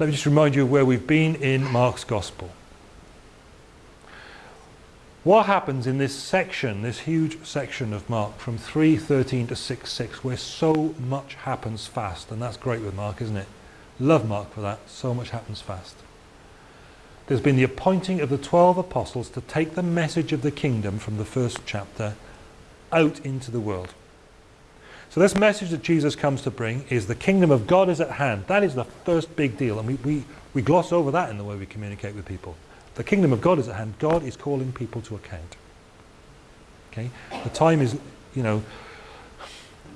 let me just remind you of where we've been in Mark's Gospel. What happens in this section, this huge section of Mark from 3.13 to 6.6 where so much happens fast and that's great with Mark isn't it? Love Mark for that, so much happens fast. There's been the appointing of the 12 apostles to take the message of the kingdom from the first chapter out into the world. So this message that Jesus comes to bring is the kingdom of God is at hand. That is the first big deal and we, we, we gloss over that in the way we communicate with people. The kingdom of God is at hand. God is calling people to account. Okay? The time is, you know,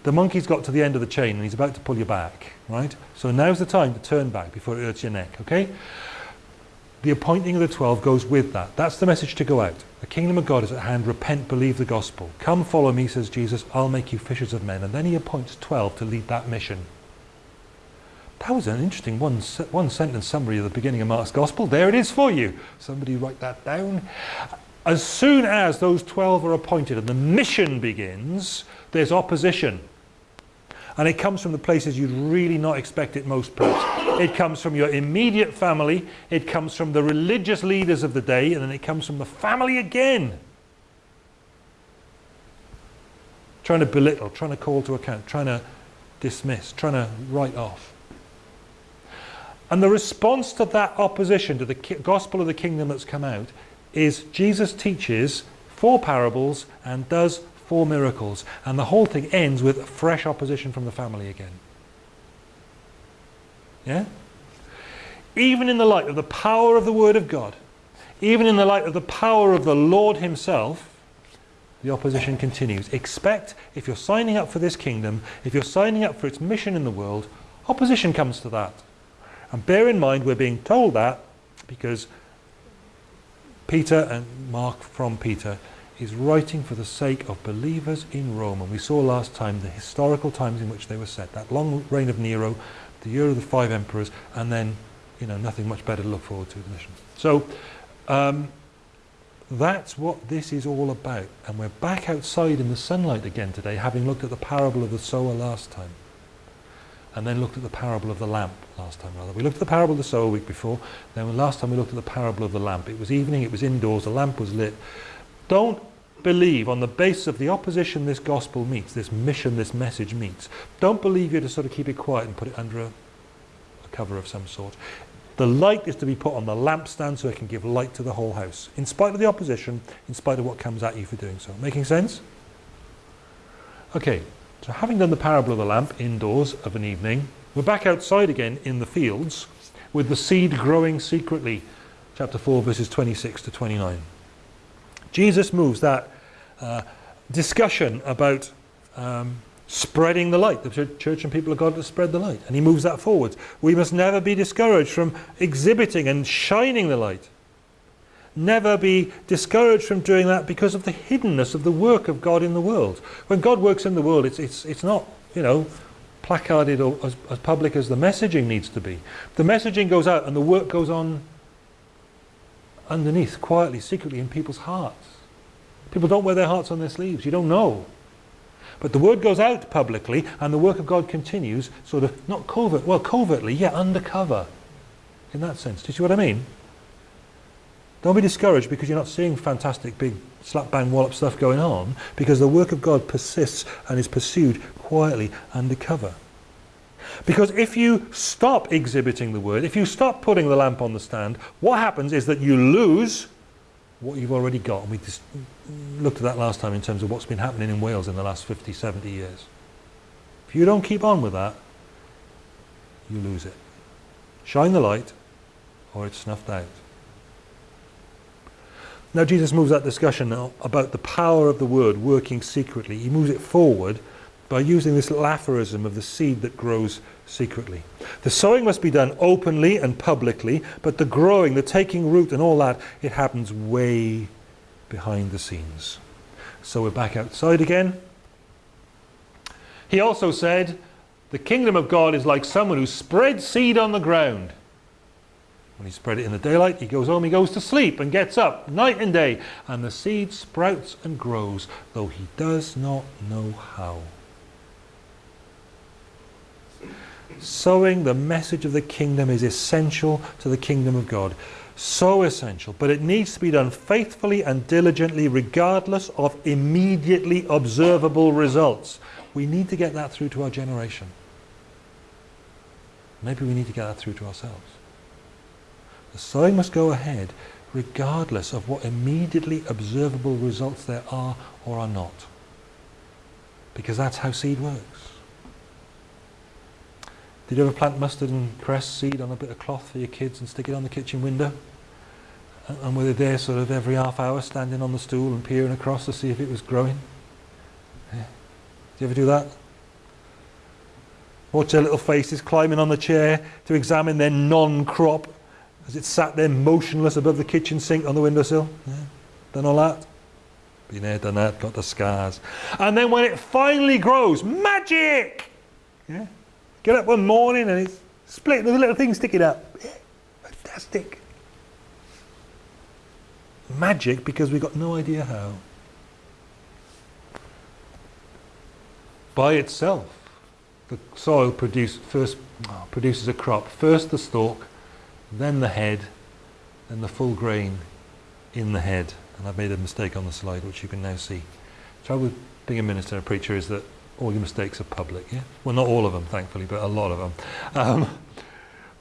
the monkey's got to the end of the chain and he's about to pull you back, right? So now's the time to turn back before it hurts your neck, okay? The appointing of the 12 goes with that. That's the message to go out. The kingdom of God is at hand. Repent, believe the gospel. Come follow me, says Jesus. I'll make you fishers of men. And then he appoints 12 to lead that mission. That was an interesting one, one sentence summary of the beginning of Mark's Gospel. There it is for you. Somebody write that down. As soon as those 12 are appointed and the mission begins, there's opposition. And it comes from the places you'd really not expect it most perhaps. It comes from your immediate family, it comes from the religious leaders of the day, and then it comes from the family again. Trying to belittle, trying to call to account, trying to dismiss, trying to write off. And the response to that opposition to the gospel of the kingdom that's come out is Jesus teaches four parables and does four miracles. And the whole thing ends with fresh opposition from the family again. Yeah? Even in the light of the power of the Word of God, even in the light of the power of the Lord himself, the opposition continues. Expect, if you're signing up for this kingdom, if you're signing up for its mission in the world, opposition comes to that. And bear in mind we're being told that because Peter and Mark from Peter is writing for the sake of believers in Rome. And we saw last time the historical times in which they were set. That long reign of Nero, the year of the five emperors, and then, you know, nothing much better to look forward to. So, um, that's what this is all about. And we're back outside in the sunlight again today, having looked at the parable of the sower last time and then looked at the parable of the lamp last time rather. We looked at the parable of the sower week before, then last time we looked at the parable of the lamp. It was evening, it was indoors, the lamp was lit. Don't believe on the basis of the opposition this gospel meets, this mission, this message meets. Don't believe you're to sort of keep it quiet and put it under a, a cover of some sort. The light is to be put on the lampstand so it can give light to the whole house, in spite of the opposition, in spite of what comes at you for doing so. Making sense? Okay, so having done the parable of the lamp indoors of an evening, we're back outside again in the fields with the seed growing secretly. Chapter 4 verses 26 to 29. Jesus moves that uh, discussion about um, spreading the light. The church and people of God to spread the light. And he moves that forward. We must never be discouraged from exhibiting and shining the light. Never be discouraged from doing that because of the hiddenness of the work of God in the world. When God works in the world, it's, it's, it's not, you know, placarded or as, as public as the messaging needs to be. The messaging goes out and the work goes on underneath, quietly, secretly in people's hearts. People don't wear their hearts on their sleeves. You don't know. But the word goes out publicly and the work of God continues, sort of, not covert, well, covertly, yeah, undercover. In that sense. Do you see what I mean? Don't be discouraged because you're not seeing fantastic big slap bang wallop stuff going on because the work of God persists and is pursued quietly undercover. Because if you stop exhibiting the word, if you stop putting the lamp on the stand, what happens is that you lose what you've already got. And we just looked at that last time in terms of what's been happening in Wales in the last 50, 70 years. If you don't keep on with that, you lose it. Shine the light or it's snuffed out. Now Jesus moves that discussion now about the power of the word working secretly. He moves it forward by using this little aphorism of the seed that grows secretly. The sowing must be done openly and publicly, but the growing, the taking root and all that, it happens way behind the scenes. So we're back outside again. He also said, the kingdom of God is like someone who spreads seed on the ground. When he spread it in the daylight, he goes home, he goes to sleep and gets up night and day. And the seed sprouts and grows, though he does not know how. Sowing the message of the kingdom is essential to the kingdom of God. So essential. But it needs to be done faithfully and diligently regardless of immediately observable results. We need to get that through to our generation. Maybe we need to get that through to ourselves. The sowing must go ahead regardless of what immediately observable results there are or are not. Because that's how seed works. Did you ever plant mustard and cress seed on a bit of cloth for your kids and stick it on the kitchen window? And were they there sort of every half hour standing on the stool and peering across to see if it was growing? Yeah. Did you ever do that? Watch their little faces climbing on the chair to examine their non-crop as it sat there motionless above the kitchen sink on the windowsill. Yeah. Done all that? Been there, done that, got the scars. And then when it finally grows, magic! Yeah. Get up one morning and it's split, there's a little thing sticking up. Yeah. Fantastic. Magic because we've got no idea how. By itself, the soil produce, first, oh, produces a crop. First the stalk, then the head, then the full grain in the head. And I've made a mistake on the slide, which you can now see. The trouble with being a minister and a preacher is that all your mistakes are public. Yeah? Well, not all of them, thankfully, but a lot of them. Um,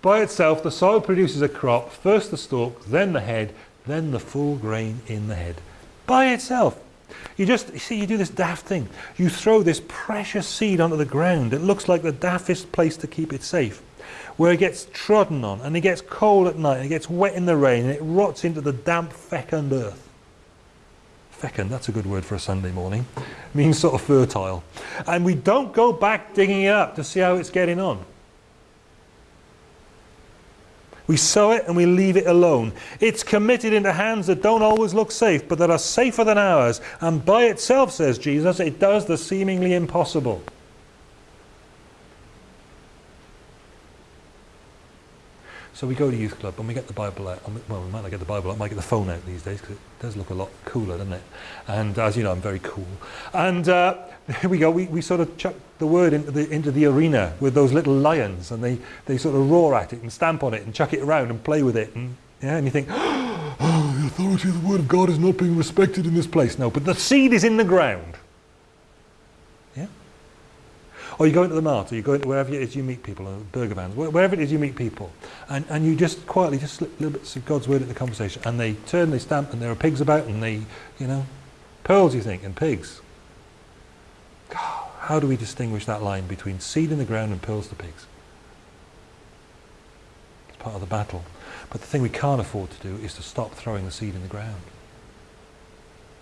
by itself, the soil produces a crop, first the stalk, then the head, then the full grain in the head. By itself. You just, you see, you do this daft thing. You throw this precious seed onto the ground. It looks like the daftest place to keep it safe where it gets trodden on and it gets cold at night and it gets wet in the rain and it rots into the damp fecund earth. Fecund, that's a good word for a Sunday morning, means sort of fertile. And we don't go back digging it up to see how it's getting on. We sow it and we leave it alone. It's committed into hands that don't always look safe, but that are safer than ours. And by itself, says Jesus, it does the seemingly impossible. So we go to youth club and we get the Bible out. Well, we might not get the Bible out, we might get the phone out these days because it does look a lot cooler, doesn't it? And as you know, I'm very cool. And uh, here we go. We, we sort of chuck the word into the, into the arena with those little lions and they, they sort of roar at it and stamp on it and chuck it around and play with it. And, yeah, and you think, oh, the authority of the word of God is not being respected in this place. No, but the seed is in the ground. Or you go into the mart, or you go into wherever it is you meet people, or burger vans, wherever it is you meet people, and, and you just quietly just slip little bits of God's word into the conversation, and they turn, they stamp, and there are pigs about, and they, you know, pearls you think, and pigs. How do we distinguish that line between seed in the ground and pearls to pigs? It's part of the battle. But the thing we can't afford to do is to stop throwing the seed in the ground.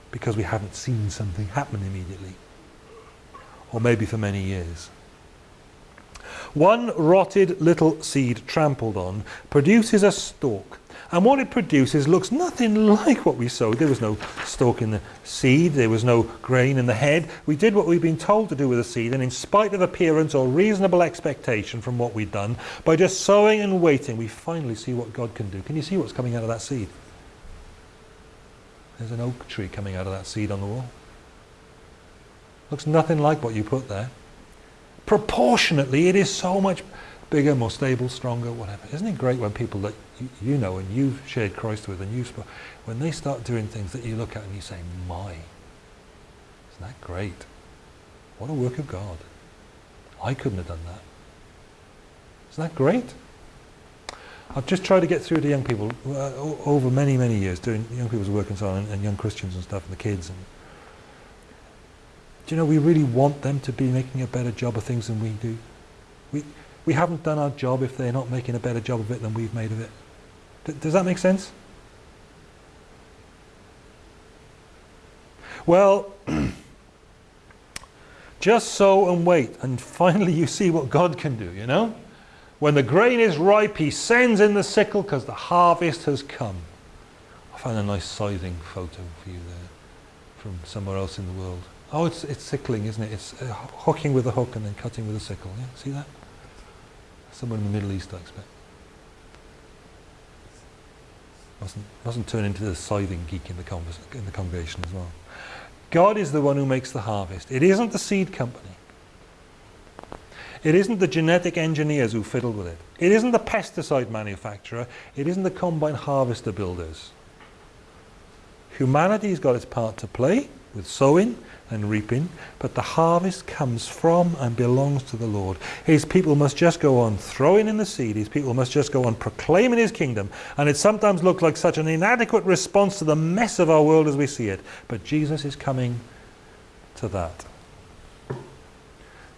Because we haven't seen something happen immediately or maybe for many years. One rotted little seed trampled on produces a stalk and what it produces looks nothing like what we sowed. There was no stalk in the seed, there was no grain in the head. We did what we've been told to do with the seed and in spite of appearance or reasonable expectation from what we'd done, by just sowing and waiting we finally see what God can do. Can you see what's coming out of that seed? There's an oak tree coming out of that seed on the wall. Looks nothing like what you put there. Proportionately, it is so much bigger, more stable, stronger, whatever. Isn't it great when people that you, know and you've shared Christ with and you've when they start doing things that you look at and you say, my, isn't that great? What a work of God. I couldn't have done that. Isn't that great? I've just tried to get through to young people uh, over many, many years, doing young people's work and so on, and, and young Christians and stuff, and the kids, and you know, we really want them to be making a better job of things than we do. We, we haven't done our job if they're not making a better job of it than we've made of it. D does that make sense? Well, just sow and wait, and finally you see what God can do, you know? When the grain is ripe, he sends in the sickle because the harvest has come. I found a nice scything photo for you there from somewhere else in the world. Oh, it's, it's sickling, isn't it? It's uh, hooking with a hook and then cutting with a sickle. Yeah? See that? Somewhere in the Middle East, I expect. Mustn't, mustn't turn into the scything geek in the, in the congregation as well. God is the one who makes the harvest. It isn't the seed company. It isn't the genetic engineers who fiddle with it. It isn't the pesticide manufacturer. It isn't the combine harvester builders. Humanity's got its part to play with sowing and reaping, but the harvest comes from and belongs to the Lord. His people must just go on throwing in the seed. His people must just go on proclaiming his kingdom. And it sometimes looks like such an inadequate response to the mess of our world as we see it. But Jesus is coming to that.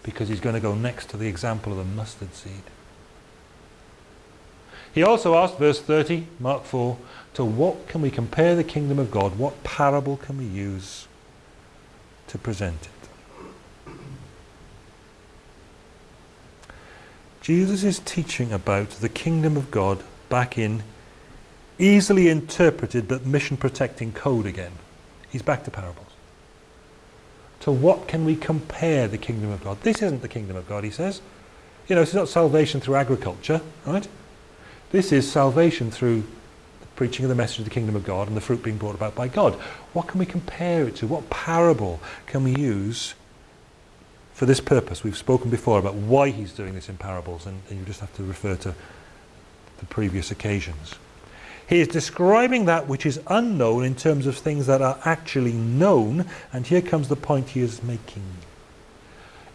Because he's going to go next to the example of the mustard seed. He also asked, verse 30, Mark 4, to what can we compare the kingdom of God? What parable can we use to present it? Jesus is teaching about the kingdom of God back in easily interpreted but mission protecting code again. He's back to parables. To what can we compare the kingdom of God? This isn't the kingdom of God, he says. You know, this is not salvation through agriculture, right? This is salvation through preaching of the message of the kingdom of God and the fruit being brought about by God. What can we compare it to? What parable can we use for this purpose? We've spoken before about why he's doing this in parables and, and you just have to refer to the previous occasions. He is describing that which is unknown in terms of things that are actually known and here comes the point he is making.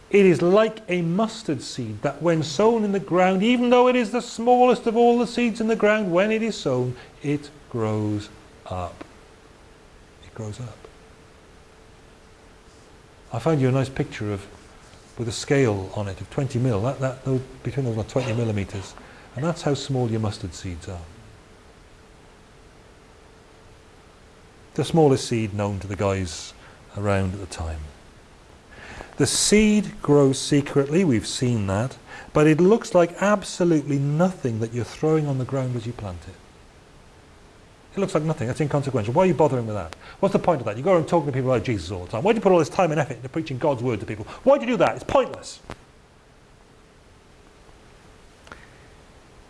It is like a mustard seed that when sown in the ground, even though it is the smallest of all the seeds in the ground, when it is sown, it grows up. It grows up. I found you a nice picture of, with a scale on it of 20 mil, that, that, those, between those are 20 millimeters. And that's how small your mustard seeds are. The smallest seed known to the guys around at the time. The seed grows secretly, we've seen that, but it looks like absolutely nothing that you're throwing on the ground as you plant it. It looks like nothing, that's inconsequential. Why are you bothering with that? What's the point of that? You go around talking to people about Jesus all the time. Why do you put all this time and effort into preaching God's word to people? Why do you do that? It's pointless.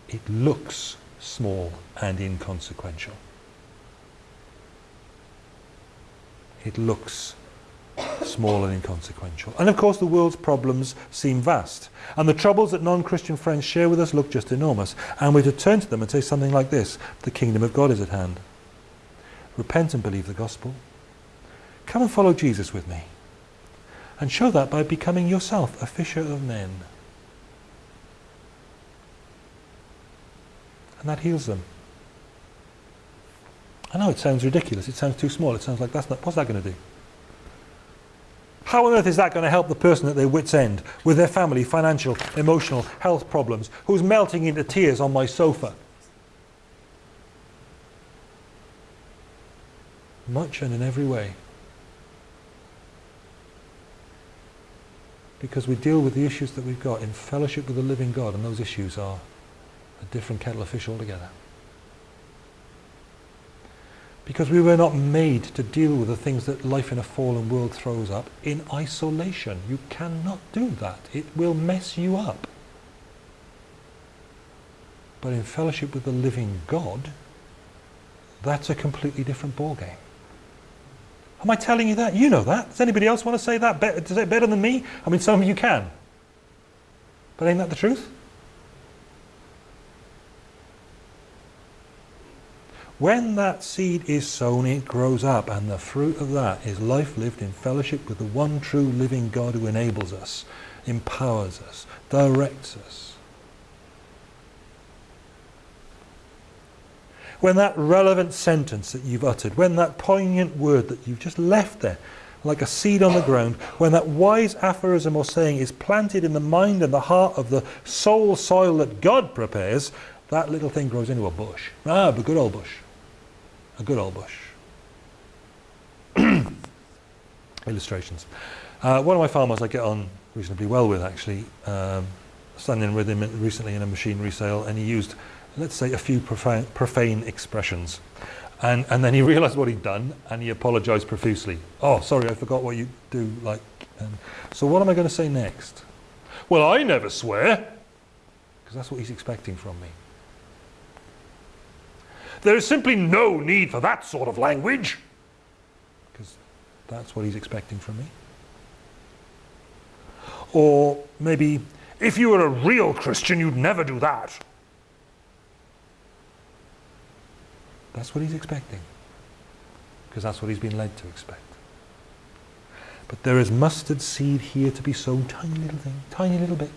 It looks small and inconsequential. It looks small and inconsequential. And of course the world's problems seem vast. And the troubles that non-Christian friends share with us look just enormous. And we're to turn to them and say something like this, the kingdom of God is at hand. Repent and believe the gospel. Come and follow Jesus with me. And show that by becoming yourself a fisher of men. And that heals them. I know it sounds ridiculous, it sounds too small, it sounds like that's not, what's that going to do? How on earth is that going to help the person at their wit's end with their family, financial, emotional, health problems, who's melting into tears on my sofa? Much and in every way. Because we deal with the issues that we've got in fellowship with the living God, and those issues are a different kettle of fish altogether. Because we were not made to deal with the things that life in a fallen world throws up in isolation. You cannot do that. It will mess you up. But in fellowship with the living God, that's a completely different ballgame. Am I telling you that? You know that. Does anybody else want to say that? Better, say it better than me? I mean, some of you can. But ain't that the truth? When that seed is sown, it grows up, and the fruit of that is life lived in fellowship with the one true living God who enables us, empowers us, directs us. When that relevant sentence that you've uttered, when that poignant word that you've just left there, like a seed on the ground, when that wise aphorism or saying is planted in the mind and the heart of the soul soil that God prepares, that little thing grows into a bush. Ah, a good old bush a good old bush. Illustrations. Uh, one of my farmers I get on reasonably well with actually, um, standing with him recently in a machinery sale and he used, let's say, a few profane, profane expressions. And, and then he realized what he'd done and he apologized profusely. Oh, sorry, I forgot what you do. Like, um, so what am I going to say next? Well, I never swear. Because that's what he's expecting from me. There is simply no need for that sort of language. Because that's what he's expecting from me. Or maybe If you were a real Christian, you'd never do that. That's what he's expecting. Because that's what he's been led to expect. But there is mustard seed here to be sown, tiny little thing, tiny little bit.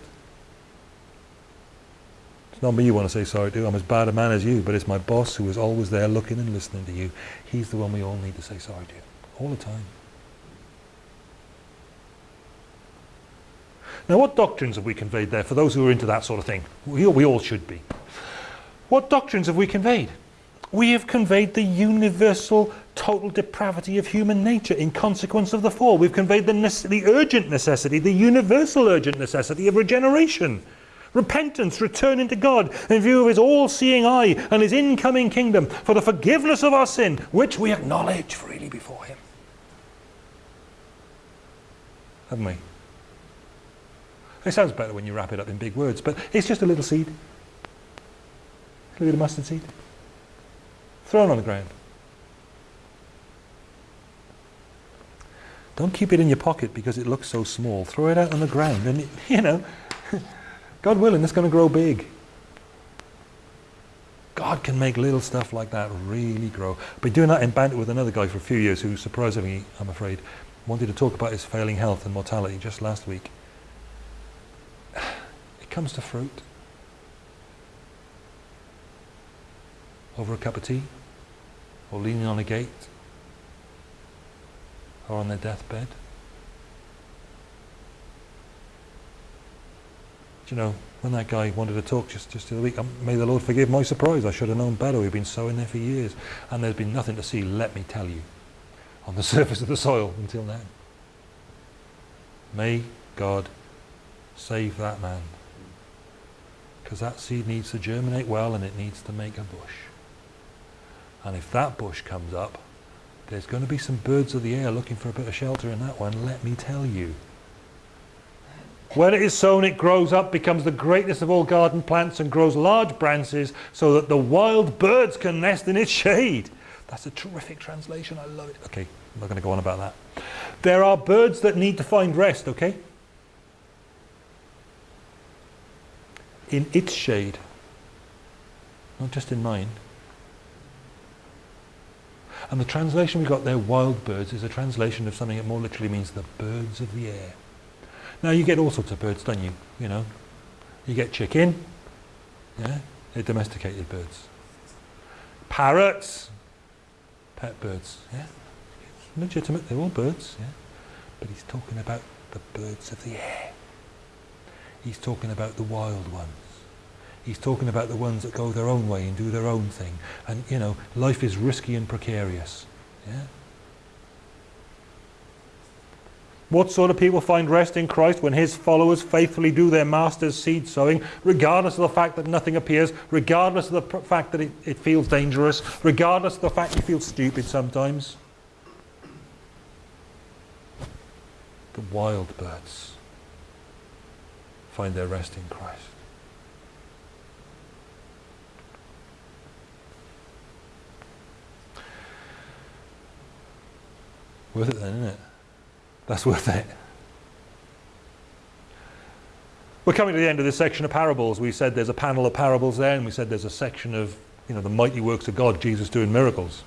Not me you want to say sorry to. I'm as bad a man as you, but it's my boss who is always there looking and listening to you. He's the one we all need to say sorry to, all the time. Now, what doctrines have we conveyed there for those who are into that sort of thing? We, we all should be. What doctrines have we conveyed? We have conveyed the universal total depravity of human nature in consequence of the fall. We've conveyed the, the urgent necessity, the universal urgent necessity of regeneration. Repentance, returning to God in view of his all-seeing eye and his incoming kingdom for the forgiveness of our sin, which we acknowledge freely before him. Haven't we? It sounds better when you wrap it up in big words, but it's just a little seed. A little mustard seed. Thrown on the ground. Don't keep it in your pocket because it looks so small. Throw it out on the ground and, it, you know, God willing, it's going to grow big. God can make little stuff like that really grow. Been doing that in banter with another guy for a few years who surprisingly, I'm afraid, wanted to talk about his failing health and mortality just last week It comes to fruit over a cup of tea or leaning on a gate or on their deathbed. You know, when that guy wanted to talk just, just the other week, um, may the Lord forgive my surprise, I should have known better, we've been sowing there for years and there's been nothing to see, let me tell you, on the surface of the soil until now. May God save that man because that seed needs to germinate well and it needs to make a bush. And if that bush comes up, there's going to be some birds of the air looking for a bit of shelter in that one, let me tell you. When it is sown, it grows up, becomes the greatest of all garden plants and grows large branches so that the wild birds can nest in its shade. That's a terrific translation. I love it. Okay, I'm not going to go on about that. There are birds that need to find rest, okay? in its shade, not just in mine. And the translation we got there, wild birds, is a translation of something that more literally means the birds of the air. Now you get all sorts of birds, don't you? You know, you get chicken, yeah, they're domesticated birds. Parrots, pet birds, yeah, legitimate, they're all birds, yeah. But he's talking about the birds of the air. He's talking about the wild ones. He's talking about the ones that go their own way and do their own thing. And, you know, life is risky and precarious. Yeah? What sort of people find rest in Christ when his followers faithfully do their master's seed sowing, regardless of the fact that nothing appears, regardless of the fact that it, it feels dangerous, regardless of the fact you feel stupid sometimes? The wild birds find their rest in Christ. Worth it then, isn't it? That's worth it. We're coming to the end of this section of parables. We said there's a panel of parables there, and we said there's a section of you know the mighty works of God, Jesus doing miracles.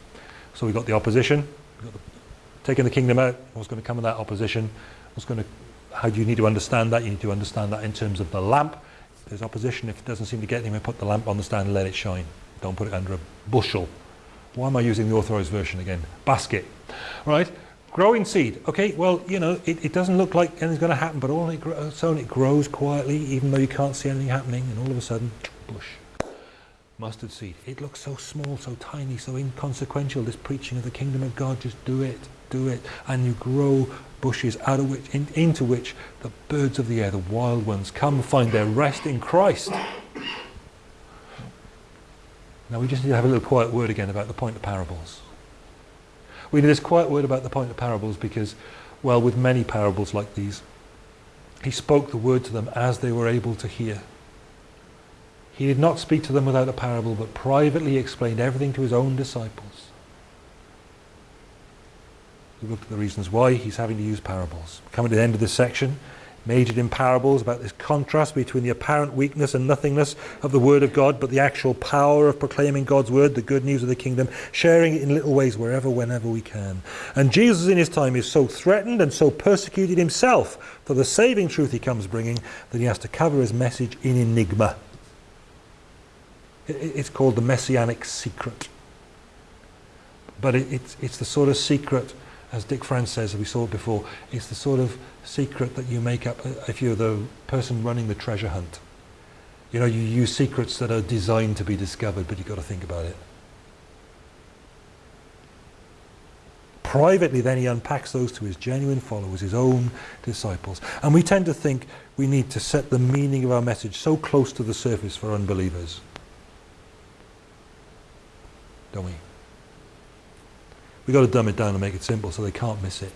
So we've got the opposition, got the, taking the kingdom out. What's going to come of that opposition? What's going to? How do you need to understand that? You need to understand that in terms of the lamp. There's opposition. If it doesn't seem to get anywhere, put the lamp on the stand and let it shine. Don't put it under a bushel. Why am I using the authorized version again? Basket. Right? Growing seed. Okay, well, you know, it, it doesn't look like anything's going to happen, but all it, so it grows quietly, even though you can't see anything happening, and all of a sudden, bush. Mustard seed. It looks so small, so tiny, so inconsequential, this preaching of the kingdom of God. Just do it, do it. And you grow bushes out of which, in, into which the birds of the air, the wild ones, come find their rest in Christ. Now we just need to have a little quiet word again about the point of parables. We need this quiet word about the point of parables because, well, with many parables like these, he spoke the word to them as they were able to hear. He did not speak to them without a parable, but privately explained everything to his own disciples. We looked at the reasons why he's having to use parables. Coming to the end of this section, majored in parables about this contrast between the apparent weakness and nothingness of the Word of God, but the actual power of proclaiming God's Word, the good news of the kingdom, sharing it in little ways wherever, whenever we can. And Jesus in his time is so threatened and so persecuted himself for the saving truth he comes bringing that he has to cover his message in enigma. It's called the messianic secret. But it's, it's the sort of secret as Dick France says, we saw it before, it's the sort of secret that you make up if you're the person running the treasure hunt. You know, you use secrets that are designed to be discovered, but you've got to think about it. Privately, then he unpacks those to his genuine followers, his own disciples. And we tend to think we need to set the meaning of our message so close to the surface for unbelievers. Don't we? We've got to dumb it down and make it simple so they can't miss it.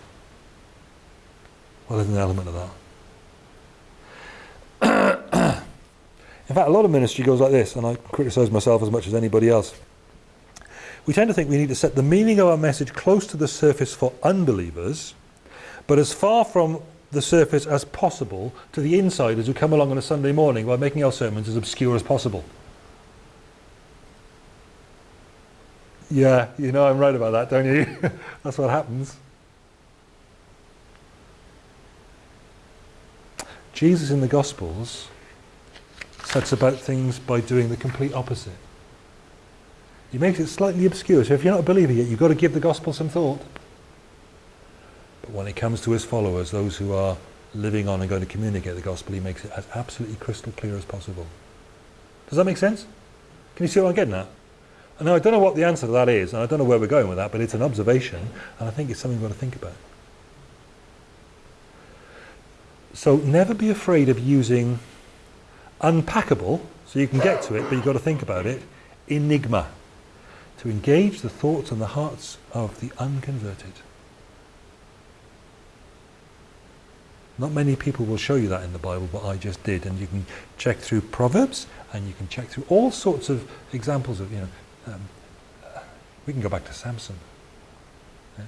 Well, there's an element of that. In fact, a lot of ministry goes like this, and I criticise myself as much as anybody else. We tend to think we need to set the meaning of our message close to the surface for unbelievers, but as far from the surface as possible to the insiders who come along on a Sunday morning by making our sermons as obscure as possible. Yeah, you know I'm right about that, don't you? That's what happens. Jesus in the Gospels sets about things by doing the complete opposite. He makes it slightly obscure. So if you're not a believer yet, you've got to give the Gospel some thought. But when it comes to his followers, those who are living on and going to communicate the Gospel, he makes it as absolutely crystal clear as possible. Does that make sense? Can you see what I'm getting at? And I don't know what the answer to that is, and I don't know where we're going with that, but it's an observation, and I think it's something we've got to think about. So never be afraid of using unpackable, so you can get to it, but you've got to think about it, enigma, to engage the thoughts and the hearts of the unconverted. Not many people will show you that in the Bible, but I just did. And you can check through Proverbs, and you can check through all sorts of examples of, you know, um, we can go back to Samson. Yeah?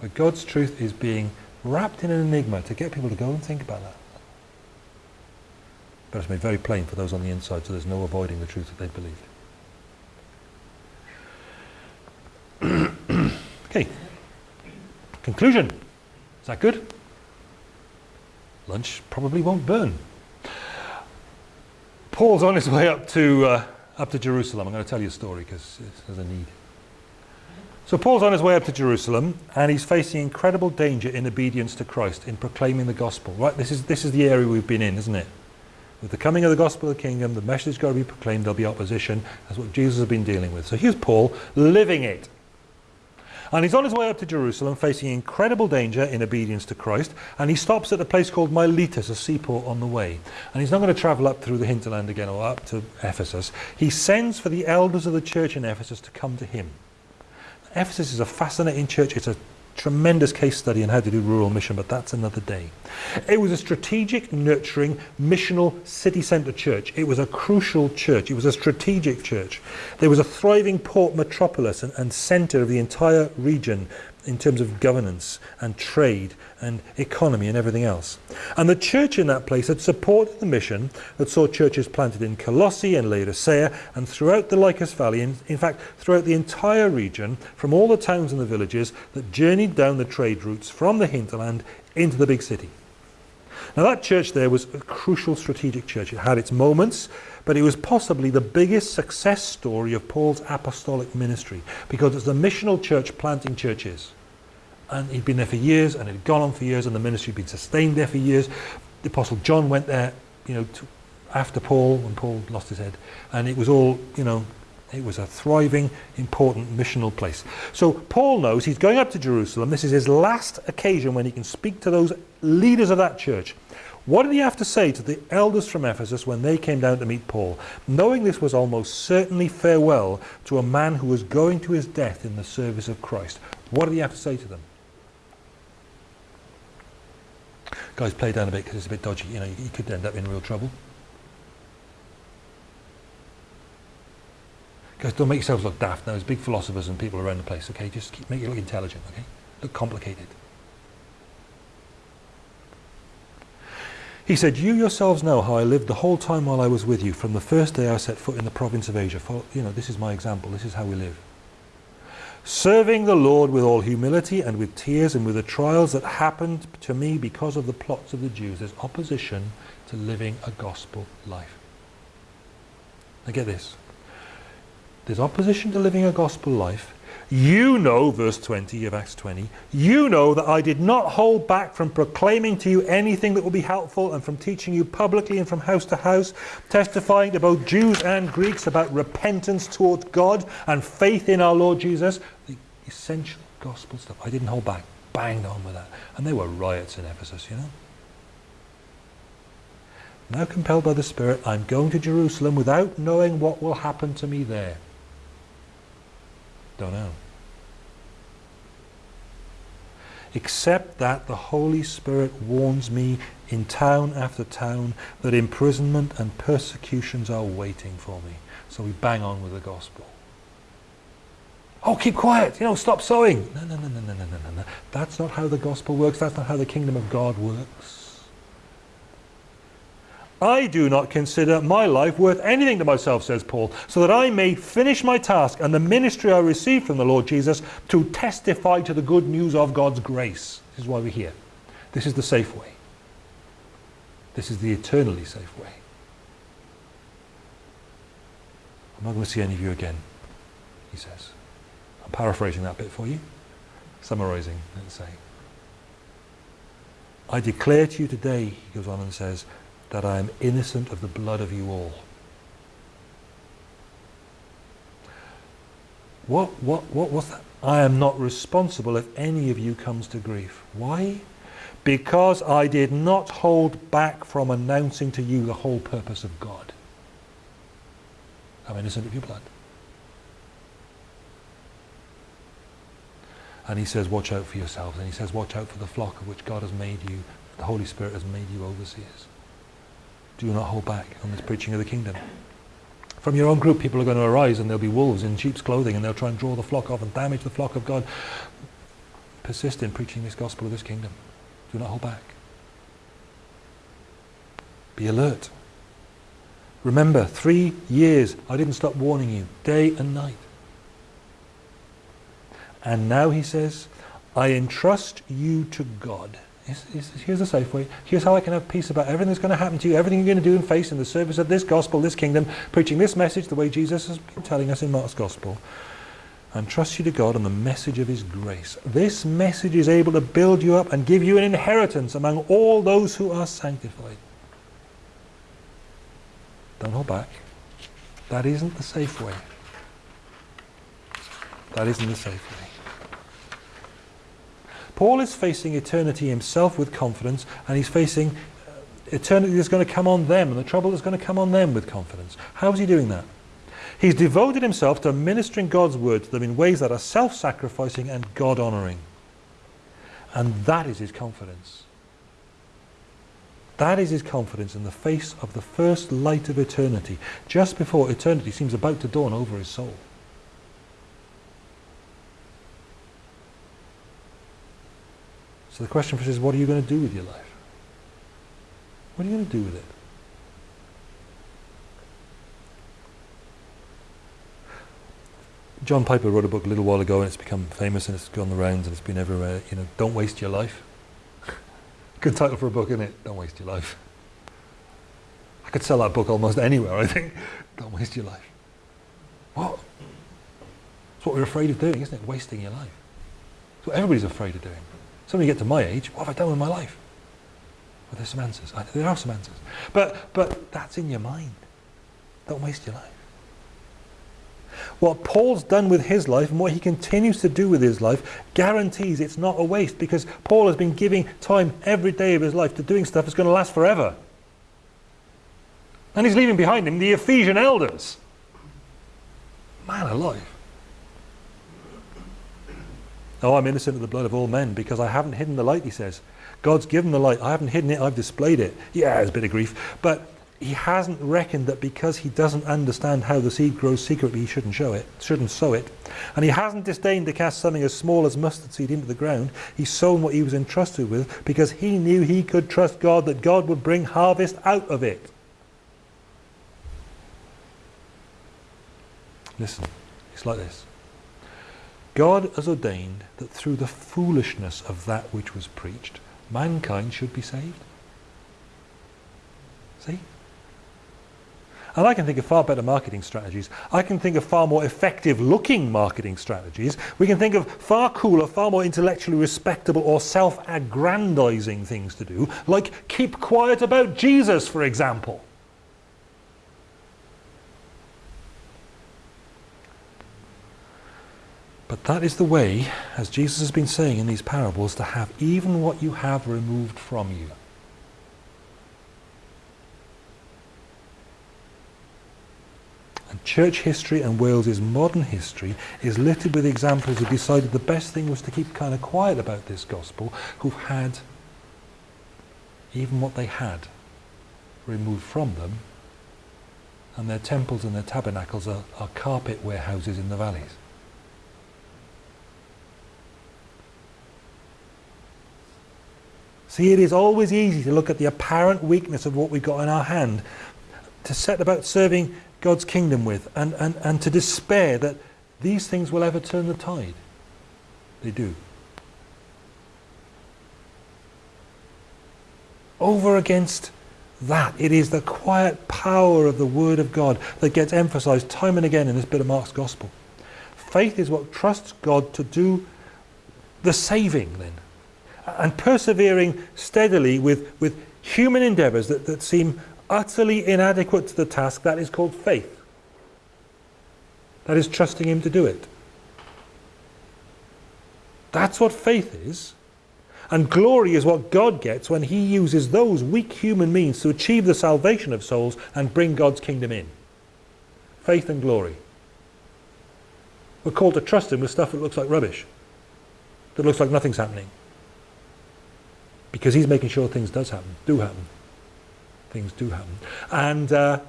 But God's truth is being wrapped in an enigma to get people to go and think about that. But it's made very plain for those on the inside, so there's no avoiding the truth that they believed. okay. Conclusion. Is that good? Lunch probably won't burn. Paul's on his way up to uh, up to Jerusalem. I'm going to tell you a story because there's a need. So Paul's on his way up to Jerusalem and he's facing incredible danger in obedience to Christ, in proclaiming the gospel. Right? This is, this is the area we've been in, isn't it? With the coming of the gospel of the kingdom, the message has got to be proclaimed, there'll be opposition. That's what Jesus has been dealing with. So here's Paul living it. And he's on his way up to Jerusalem facing incredible danger in obedience to Christ. And he stops at a place called Miletus, a seaport on the way. And he's not going to travel up through the hinterland again or up to Ephesus. He sends for the elders of the church in Ephesus to come to him. Ephesus is a fascinating church. It's a Tremendous case study in how to do rural mission, but that's another day. It was a strategic, nurturing, missional city centre church. It was a crucial church. It was a strategic church. There was a thriving port metropolis and, and centre of the entire region in terms of governance and trade and economy and everything else. And the church in that place had supported the mission that saw churches planted in Colossae and Laodicea and throughout the Lycus Valley, in, in fact throughout the entire region, from all the towns and the villages that journeyed down the trade routes from the hinterland into the big city. Now that church there was a crucial strategic church. It had its moments, but it was possibly the biggest success story of Paul's apostolic ministry because it's the missional church planting churches and he'd been there for years and it had gone on for years and the ministry had been sustained there for years. The Apostle John went there, you know, to, after Paul, when Paul lost his head, and it was all, you know, it was a thriving, important missional place. So Paul knows he's going up to Jerusalem. This is his last occasion when he can speak to those leaders of that church. What did he have to say to the elders from Ephesus when they came down to meet Paul, knowing this was almost certainly farewell to a man who was going to his death in the service of Christ? What did he have to say to them? Guys play down a bit because it's a bit dodgy. You know, you, you could end up in real trouble. Guys, don't make yourselves look daft. Now, there's big philosophers and people around the place. Okay, just keep, make it look intelligent. Okay, look complicated. He said, you yourselves know how I lived the whole time while I was with you, from the first day I set foot in the province of Asia. For, you know, this is my example. This is how we live. Serving the Lord with all humility and with tears and with the trials that happened to me because of the plots of the Jews. There's opposition to living a gospel life. Now get this. There's opposition to living a gospel life you know, verse 20 of Acts 20, you know that I did not hold back from proclaiming to you anything that would be helpful and from teaching you publicly and from house to house, testifying to both Jews and Greeks about repentance towards God and faith in our Lord Jesus. The essential gospel stuff. I didn't hold back. Banged on with that. And there were riots in Ephesus, you know. Now compelled by the Spirit, I'm going to Jerusalem without knowing what will happen to me there. Don't know. Except that the Holy Spirit warns me in town after town that imprisonment and persecutions are waiting for me. So we bang on with the gospel. Oh, keep quiet, you know, stop sowing. No, no, no, no, no, no, no, no. That's not how the gospel works. That's not how the kingdom of God works. I do not consider my life worth anything to myself, says Paul, so that I may finish my task and the ministry I received from the Lord Jesus to testify to the good news of God's grace. This is why we're here. This is the safe way. This is the eternally safe way. I'm not going to see any of you again, he says. I'm paraphrasing that bit for you, summarizing, let's say. I declare to you today, he goes on and says, that I am innocent of the blood of you all. What, what, what was that? I am not responsible if any of you comes to grief. Why? Because I did not hold back from announcing to you the whole purpose of God. I'm innocent of your blood. And he says, watch out for yourselves. And he says, watch out for the flock of which God has made you, the Holy Spirit has made you overseers. Do not hold back on this preaching of the kingdom. From your own group, people are going to arise and there'll be wolves in sheep's clothing and they'll try and draw the flock off and damage the flock of God. Persist in preaching this gospel of this kingdom. Do not hold back. Be alert. Remember, three years I didn't stop warning you, day and night. And now he says, I entrust you to God here's the safe way. Here's how I can have peace about everything that's going to happen to you, everything you're going to do and face in the service of this gospel, this kingdom, preaching this message the way Jesus has been telling us in Mark's gospel. And trust you to God and the message of his grace. This message is able to build you up and give you an inheritance among all those who are sanctified. Don't hold back. That isn't the safe way. That isn't the safe way. Paul is facing eternity himself with confidence and he's facing uh, eternity that's going to come on them and the trouble that's going to come on them with confidence. How is he doing that? He's devoted himself to ministering God's word to them in ways that are self-sacrificing and God-honouring. And that is his confidence. That is his confidence in the face of the first light of eternity, just before eternity seems about to dawn over his soul. So the question for us is, what are you going to do with your life? What are you going to do with it? John Piper wrote a book a little while ago and it's become famous and it's gone the rounds and it's been everywhere. You know, don't waste your life. Good title for a book, isn't it? Don't waste your life. I could sell that book almost anywhere, I think. Don't waste your life. What? It's what we're afraid of doing, isn't it? Wasting your life. It's what everybody's afraid of doing. So of you get to my age, what have I done with my life? Well, there's some answers. I, there are some answers. But, but that's in your mind. Don't waste your life. What Paul's done with his life and what he continues to do with his life guarantees it's not a waste because Paul has been giving time every day of his life to doing stuff that's going to last forever. And he's leaving behind him the Ephesian elders. Man alive. Oh, I'm innocent of the blood of all men because I haven't hidden the light, he says. God's given the light. I haven't hidden it, I've displayed it. Yeah, there's a bit of grief. But he hasn't reckoned that because he doesn't understand how the seed grows secretly, he shouldn't show it, shouldn't sow it. And he hasn't disdained to cast something as small as mustard seed into the ground. He's sown what he was entrusted with because he knew he could trust God that God would bring harvest out of it. Listen, it's like this. God has ordained that through the foolishness of that which was preached, mankind should be saved. See? And I can think of far better marketing strategies. I can think of far more effective looking marketing strategies. We can think of far cooler, far more intellectually respectable or self-aggrandizing things to do, like keep quiet about Jesus, for example. But that is the way, as Jesus has been saying in these parables, to have even what you have removed from you. And church history and Wales's modern history is littered with examples who decided the best thing was to keep kind of quiet about this gospel, who've had even what they had removed from them, and their temples and their tabernacles are, are carpet warehouses in the valleys. See, it is always easy to look at the apparent weakness of what we've got in our hand, to set about serving God's kingdom with and, and, and to despair that these things will ever turn the tide. They do. Over against that, it is the quiet power of the Word of God that gets emphasized time and again in this bit of Mark's Gospel. Faith is what trusts God to do the saving then. And persevering steadily with, with human endeavors that, that seem utterly inadequate to the task, that is called faith. That is trusting him to do it. That's what faith is. And glory is what God gets when he uses those weak human means to achieve the salvation of souls and bring God's kingdom in. Faith and glory. We're called to trust him with stuff that looks like rubbish. That looks like nothing's happening. Because he's making sure things does happen, do happen things do happen. And uh,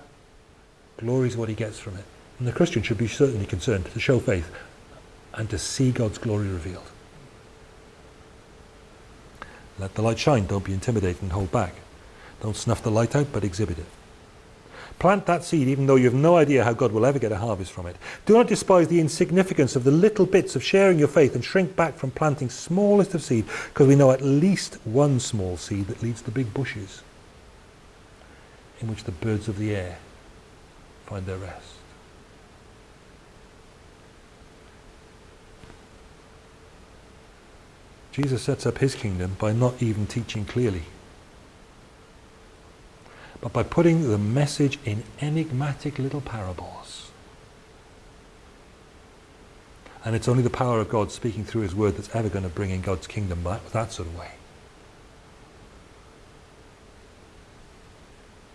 glory is what he gets from it. And the Christian should be certainly concerned to show faith and to see God's glory revealed. Let the light shine, don't be intimidated and hold back. Don't snuff the light out, but exhibit it. Plant that seed even though you have no idea how God will ever get a harvest from it. Do not despise the insignificance of the little bits of sharing your faith and shrink back from planting smallest of seed because we know at least one small seed that leads to big bushes in which the birds of the air find their rest. Jesus sets up his kingdom by not even teaching clearly, but by putting the message in enigmatic little parables. And it's only the power of God speaking through his word that's ever going to bring in God's kingdom that, that sort of way.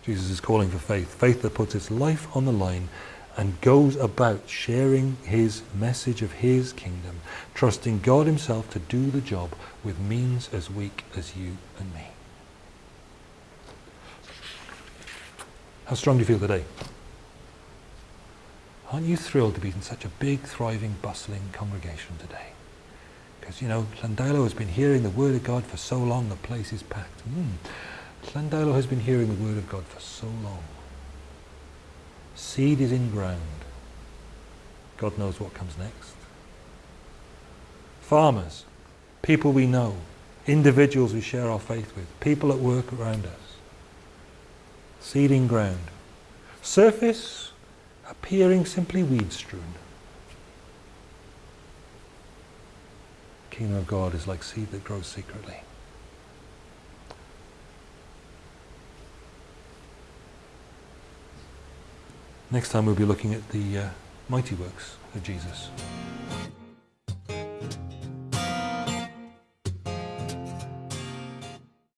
Jesus is calling for faith, faith that puts its life on the line and goes about sharing his message of his kingdom, trusting God himself to do the job with means as weak as you and me. How strong do you feel today? Aren't you thrilled to be in such a big, thriving, bustling congregation today? Because, you know, Llandeilo has been hearing the word of God for so long, the place is packed. Mm. Has been hearing the word of God for so long. Seed is in ground. God knows what comes next. Farmers, people we know, individuals we share our faith with, people at work around us. Seed in ground. Surface appearing simply weed strewn. Kingdom of God is like seed that grows secretly. Next time we'll be looking at the uh, mighty works of Jesus.